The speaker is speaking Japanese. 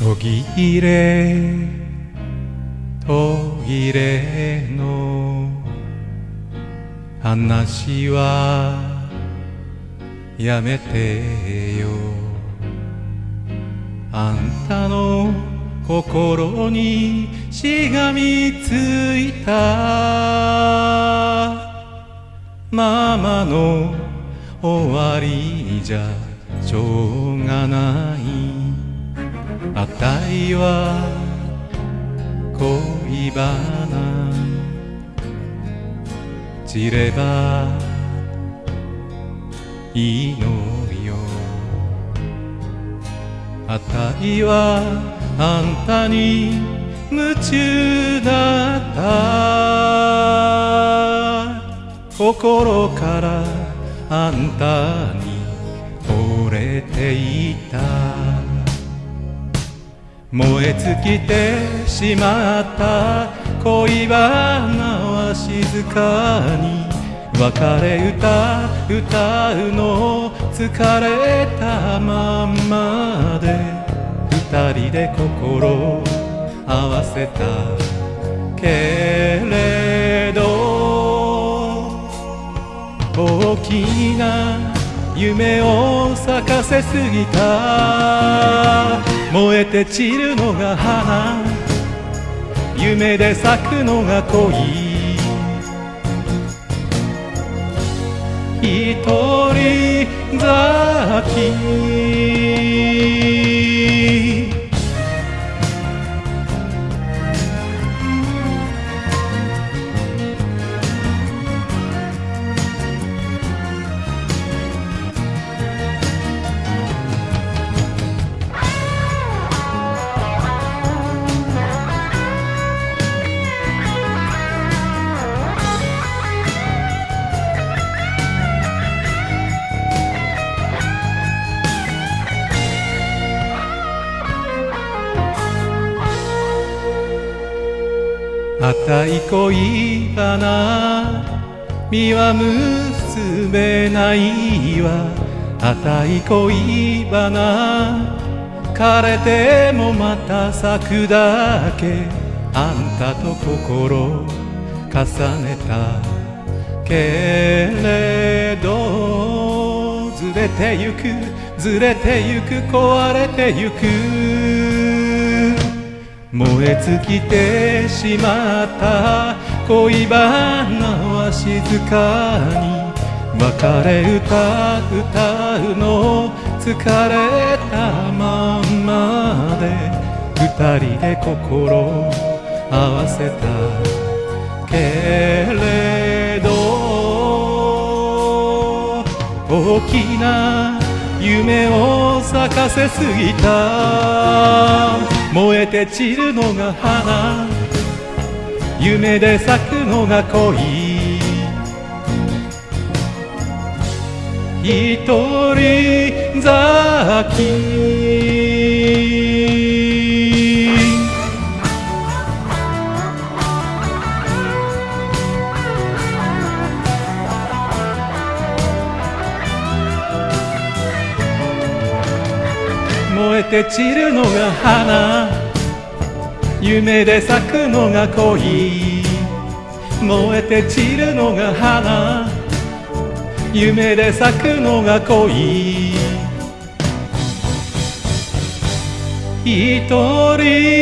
途切れ途切れの話はやめてよ。あんたの心にしがみついたままの終わりじゃしょうがない。あたいは恋バナ。散ればいいのよあたいはあんたに夢中だった。心からあんたに惚れていた。燃え尽きてしまった恋バナは静かに別れ歌歌うの疲れたまんまで。二人で心合わせた。けれど大きな夢を咲かせすぎた。燃えて散るのが花。夢で咲くのが恋。一人咲き。あたい恋バナ実は結べないわあたい恋バナ枯れてもまた咲くだけあんたと心重ねたけれどずれてゆくずれてゆく壊れてゆく燃え尽きてしまった。恋バナは静かに別れ歌歌うの疲れたまんまで。二人で心合わせた。けれど大きな夢を咲かせすぎた。燃えて散るのが花。夢で咲くのが恋。一人咲きて散るのが花。夢で咲くのが恋。燃えて散るのが花。夢で咲くのが恋。一人。